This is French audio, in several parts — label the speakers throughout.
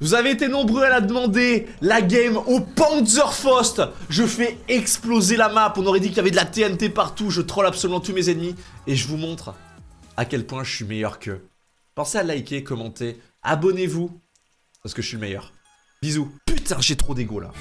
Speaker 1: Vous avez été nombreux à la demander, la game au Panzerfaust Je fais exploser la map, on aurait dit qu'il y avait de la TNT partout, je troll absolument tous mes ennemis, et je vous montre à quel point je suis meilleur qu'eux. Pensez à liker, commenter, abonnez-vous, parce que je suis le meilleur. Bisous. Putain, j'ai trop d'ego là.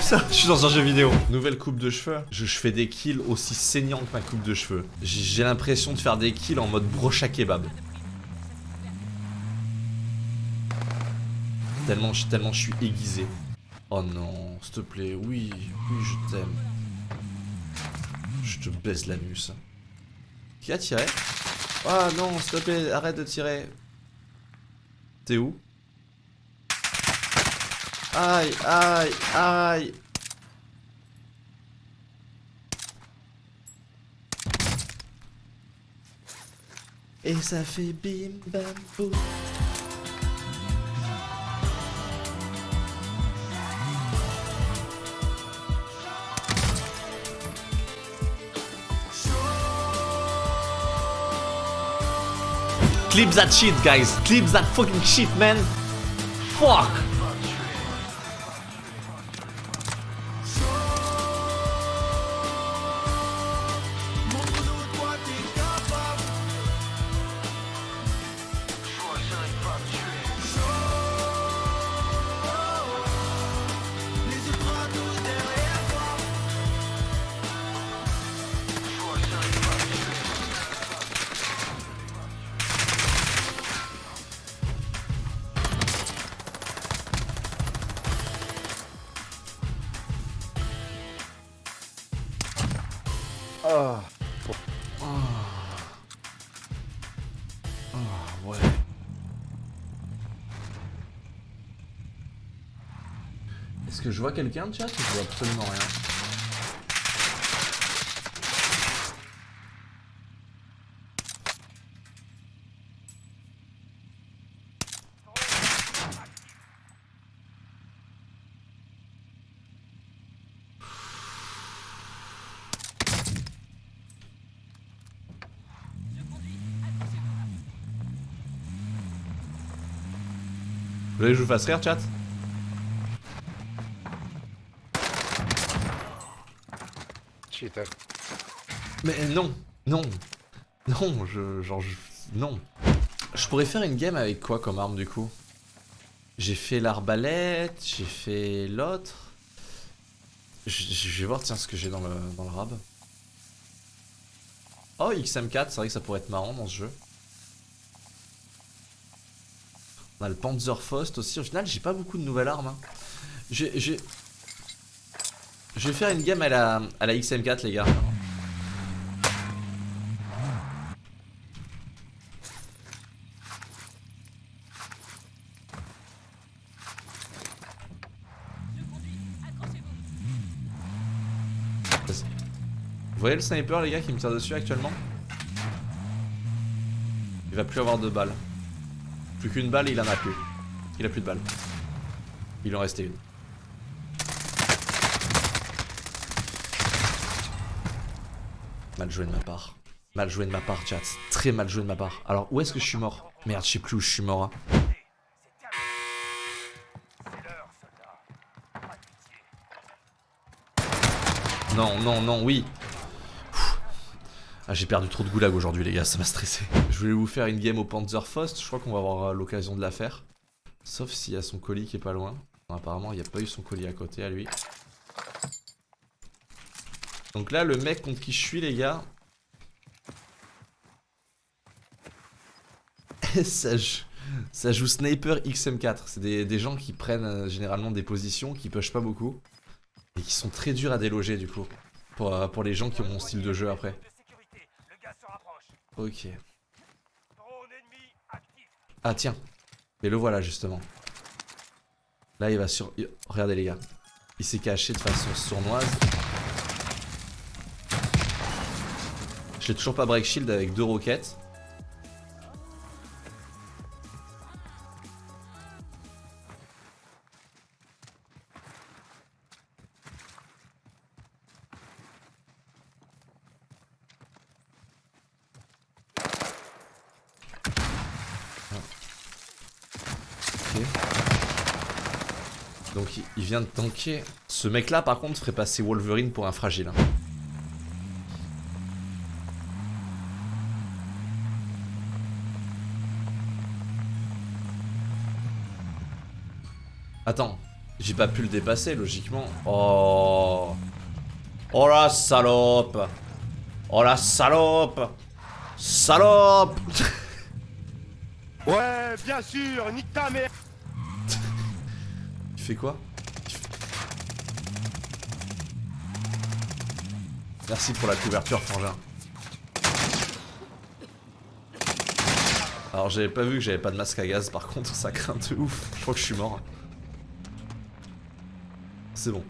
Speaker 1: Ça, je suis dans un jeu vidéo. Nouvelle coupe de cheveux. Je, fais des kills aussi saignants que ma coupe de cheveux. J'ai l'impression de faire des kills en mode brocha kebab. Tellement, tellement je suis aiguisé. Oh non, s'il te plaît, oui, oui, je t'aime. Je te baise l'anus. Qui a tiré? Ah non, s'il te plaît, arrête de tirer. T'es où? Aïe, aïe, aïe. Et ça fait bim bam boum. Clip that shit, guys. Clip that fucking shit, man. Fuck. Est-ce que je vois quelqu'un de chat je vois absolument rien. Vous voulez que je vous fasse rire, chat?
Speaker 2: Cheater.
Speaker 1: Mais non, non, non, je, genre, je, non. Je pourrais faire une game avec quoi comme arme du coup? J'ai fait l'arbalète, j'ai fait l'autre. Je, je vais voir tiens ce que j'ai dans le, dans le rab. Oh XM4, c'est vrai que ça pourrait être marrant dans ce jeu. On a le Panzerfaust aussi. Au final, j'ai pas beaucoup de nouvelles armes. hein. J'ai, j'ai- Je vais faire une game à la, à la XM4 les gars. Vous voyez le sniper les gars qui me tire dessus actuellement? Il va plus avoir de balles. Plus qu'une balle il en a plus. Il a plus de balles. Il en restait une. Mal joué de ma part. Mal joué de ma part, chat. Très mal joué de ma part. Alors, où est-ce que je suis mort Merde, je sais plus où je suis mort. hein. Non, non, non, oui. Ah, j'ai perdu trop de goulag aujourd'hui, les gars, ça m'a stressé. Je voulais vous faire une game au Panzerfaust, je crois qu'on va avoir euh, l'occasion de la faire. Sauf s'il y a son colis qui est pas loin. Apparemment, il n'y a pas eu son colis à côté à lui. Donc là, le mec contre qui je suis, les gars. ça, joue, ça joue Sniper XM4. C'est des, des gens qui prennent euh, généralement des positions, qui push pas beaucoup. Et qui sont très durs à déloger, du coup. Pour, euh, pour les gens qui ont mon style de jeu après. Ok. Ah tiens. Et le voilà justement. Là il va sur... Regardez les gars. Il s'est caché de façon sournoise. Je l'ai toujours pas break shield avec deux roquettes. Donc il, il vient de tanker. Ce mec là par contre ferait passer Wolverine pour un fragile. hein. Attends, j'ai pas pu le dépasser logiquement. Oh. Oh la salope. Oh la salope. Salope.
Speaker 2: Ouais, bien sûr, nique ta mère
Speaker 1: Il fait quoi? Merci pour la couverture, Frangin. Alors j'avais pas vu que j'avais pas de masque à gaz par contre, ça craint de ouf. Je crois que je suis mort. C'est bon.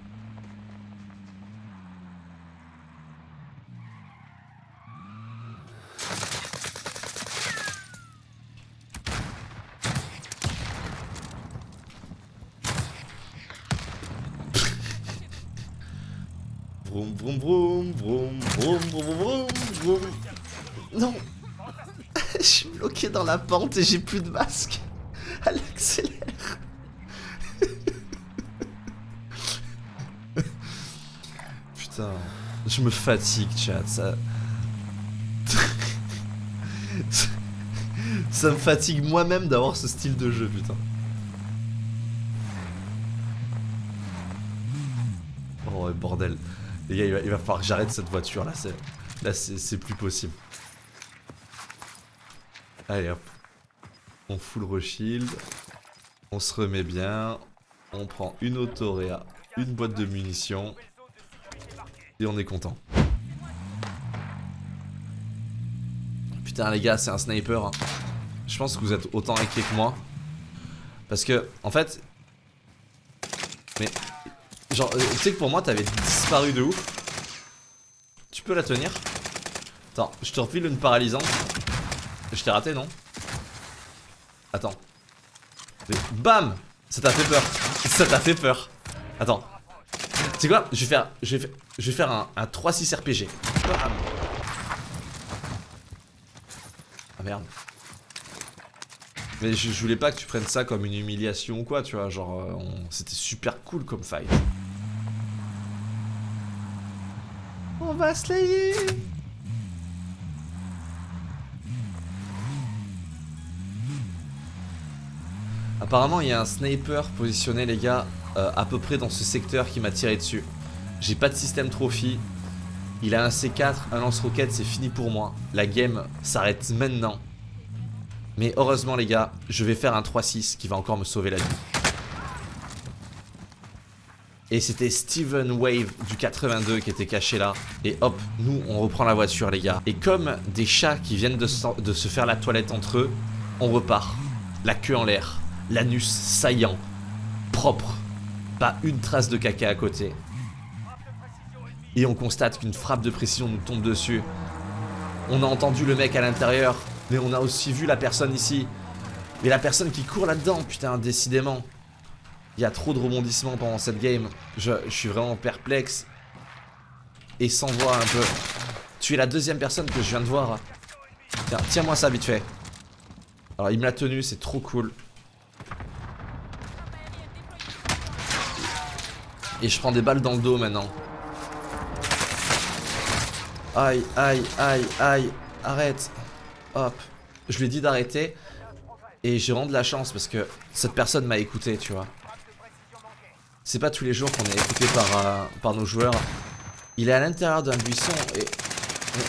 Speaker 1: Vroom vroom vroom vroom vroom vroom vroom vroom. Non. Je suis bloqué dans la pente et j'ai plus de masque. Elle je me fatigue chat, ça... ça me fatigue moi-même d'avoir ce style de jeu putain. Oh bordel. Les gars, il va, falloir que j'arrête cette voiture là, là c'est plus possible. Allez hop. On full reshield. On se remet bien. On prend une autoréa, une boîte de munitions. Et on est content. Putain les gars, c'est un sniper. hein. Je pense que vous êtes autant inquiets que moi. Parce que, en fait... Mais... Genre, euh, tu sais que pour moi, t'avais disparu de ouf. Tu peux la tenir? Attends, je te refile une paralysante. Je t'ai raté, non? Attends. Bam Ça t'a fait peur. Ça t'a fait peur. Attends. Sais quoi? Je vais faire, un, un 3-6 RPG. Ah merde. Mais je, voulais pas que tu prennes ça comme une humiliation ou quoi, tu vois. Genre, euh, c'était super cool comme fight. On va slayer Apparemment, il y a un sniper positionné, les gars, euh, à peu près dans ce secteur qui m'a tiré dessus. J'ai pas de système trophy. Il a un C4, un lance-roquette, c'est fini pour moi. La game s'arrête maintenant. Mais heureusement, les gars, je vais faire un 3-6 qui va encore me sauver la vie. Et c'était Steven Wave du 82 qui était caché là. Et hop, nous, on reprend la voiture, les gars. Et comme des chats qui viennent de, se- de se faire la toilette entre eux, on repart. La queue en l'air, l'anus saillant, propre. Pas une trace de caca à côté. Et on constate qu'une frappe de précision nous tombe dessus. On a entendu le mec à l'intérieur, mais on a aussi vu la personne ici. Mais la personne qui court là-dedans, putain, décidément. Il y a trop de rebondissements pendant cette game. Je, suis vraiment perplexe. Et sans voir un peu. Tu es la deuxième personne que je viens de voir. Tiens, tiens-moi ça vite fait. Alors il me l'a tenu, c'est trop cool. Et je prends des balles dans le dos maintenant. Aïe, aïe, aïe, aïe. Arrête. Hop. Je lui ai dit d'arrêter. Et j'ai vraiment de la chance parce que cette personne m'a écouté, tu vois. C'est pas tous les jours qu'on est écouté par, euh, nos joueurs. Il est à l'intérieur d'un buisson et... mais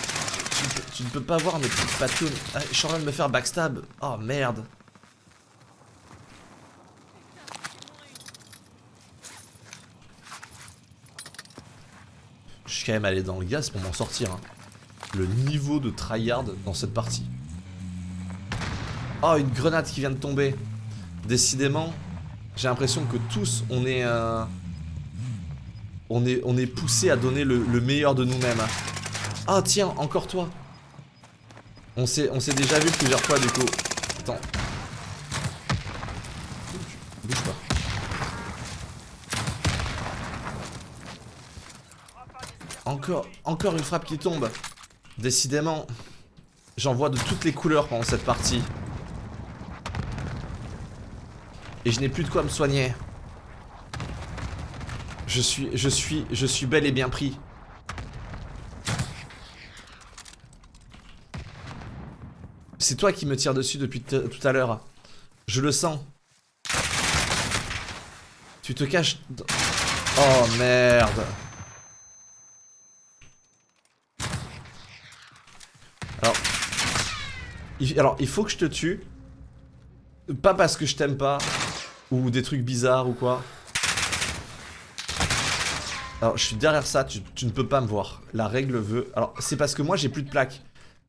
Speaker 1: tu, ne peux- tu ne peux pas voir mes petites patounes. Ah, je suis en train de me faire backstab. Oh merde. Je suis quand même allé dans le gaz pour m'en sortir. hein. Le niveau de tryhard dans cette partie. Oh, une grenade qui vient de tomber. Décidément, j'ai l'impression que tous, on est... euh, on est, on est poussé à donner le, le meilleur de nous-mêmes. Ah tiens, encore toi. On s'est on s'est déjà vu plusieurs fois du coup. Attends. Bouge pas. Encore, une frappe qui tombe. Décidément, j'en vois de toutes les couleurs pendant cette partie. Et je n'ai plus de quoi me soigner. Je suis, je suis, je suis bel et bien pris. C'est toi qui me tire dessus depuis tout à l'heure. Je le sens. Tu te caches... Oh merde. Alors, il faut que je te tue. Pas parce que je t'aime pas. Ou des trucs bizarres ou quoi. Alors, je suis derrière ça, tu, ne peux pas me voir. La règle veut... Alors, c'est parce que moi, j'ai plus de plaques.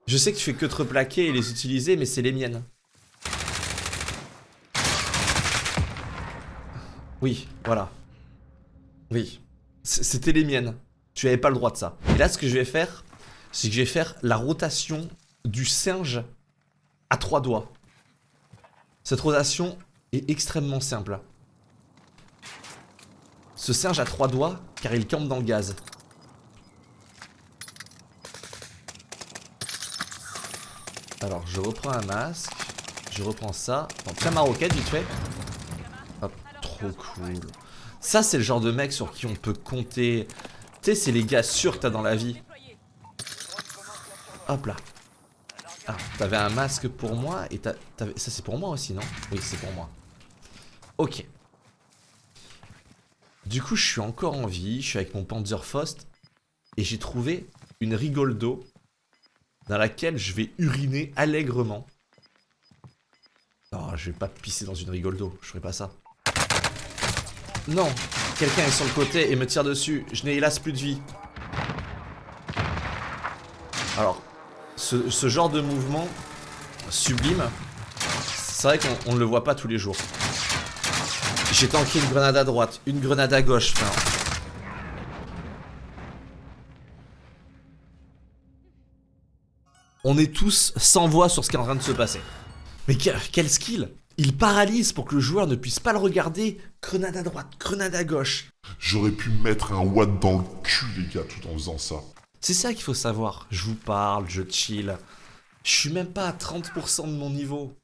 Speaker 1: Je sais que tu fais que te replaquer et les utiliser, mais c'est les miennes. Oui, voilà. Oui. C'était les miennes. Tu avais pas le droit de ça. Et là, ce que je vais faire, c'est que je vais faire la rotation du singe à trois doigts. Cette rotation est extrêmement simple. Ce singe a trois doigts car il campe dans le gaz. Alors je reprends un masque, je reprends ça, Bon, tiens ma roquette vite fait. Hop, trop cool. Ça c'est le genre de mec sur qui on peut compter. Tu sais c'est les gars sûrs que t'as dans la vie. Hop là. Ah, t'avais un masque pour moi et t'avais- ça c'est pour moi aussi non? Oui c'est pour moi. Ok. Du coup, je suis encore en vie, je suis avec mon Panzerfaust et j'ai trouvé une rigole d'eau dans laquelle je vais uriner allègrement. Non, je vais pas pisser dans une rigole d'eau, je ferai pas ça. Non, quelqu'un est sur le côté et me tire dessus, je n'ai hélas plus de vie. Alors, ce, genre de mouvement sublime, c'est vrai qu'on on ne le voit pas tous les jours. J'ai tanké une grenade à droite, une grenade à gauche, frère. On est tous sans voix sur ce qui est en train de se passer. Mais que- quel skill Il paralyse pour que le joueur ne puisse pas le regarder. Grenade à droite, grenade à gauche.
Speaker 3: J'aurais pu mettre un watt dans le cul, les gars, tout en faisant ça.
Speaker 1: C'est ça qu'il faut savoir. Je vous parle, je chill. Je suis même pas à 30% de mon niveau.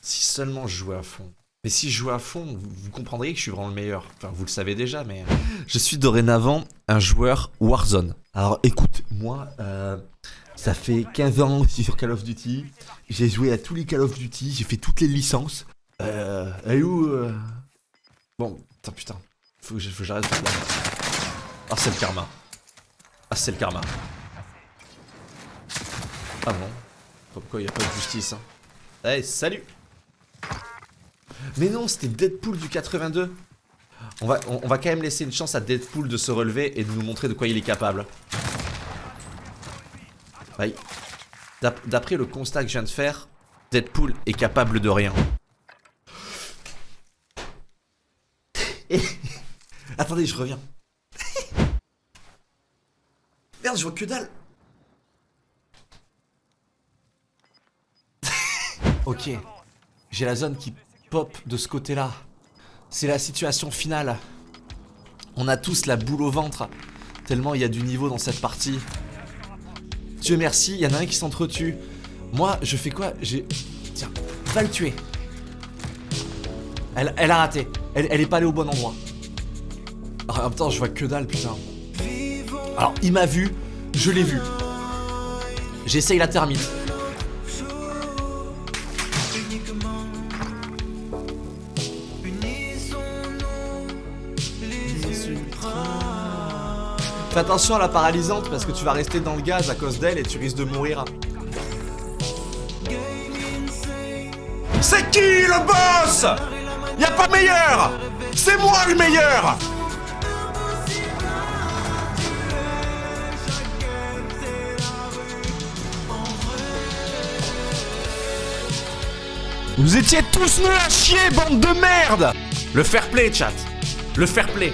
Speaker 1: Si seulement je jouais à fond. Mais si je jouais à fond, vous, comprendriez que je suis vraiment le meilleur. Enfin, vous le savez déjà, mais... Je suis dorénavant un joueur Warzone. Alors écoute, moi, euh, ça fait 15 ans que je suis sur Call of Duty. J'ai joué à tous les Call of Duty, j'ai fait toutes les licences. Euh... Est où euh Bon, putain, putain. Faut que j'arrête. Ah, c'est le karma. Ah, c'est le karma. Ah bon Pourquoi il a pas de justice hein Eh, salut Mais non, c'était Deadpool du 82 on va, quand même laisser une chance à Deadpool de se relever et de nous montrer de quoi il est capable. D'après le constat que je viens de faire, Deadpool est capable de rien. Attendez, je reviens. Merde, je vois que dalle. ok. J'ai la zone qui pop de ce côté-là. C'est la situation finale. On a tous la boule au ventre. Tellement il y a du niveau dans cette partie. Dieu merci, il y en a un qui s'entretue. Moi, je fais quoi? J'ai... Tiens, va le tuer. Elle, elle a raté. Elle, elle est pas allée au bon endroit. Ah, en même temps, je vois que dalle, putain. Alors, il m'a vu, je l'ai vu. J'essaye la termite. Fais attention à la paralysante parce que tu vas rester dans le gaz à cause d'elle et tu risques de mourir. C'est qui le boss? Y'a pas meilleur C'est moi le meilleur Vous étiez tous nuls à chier, bande de merde Le fair play, chat. Le fair play.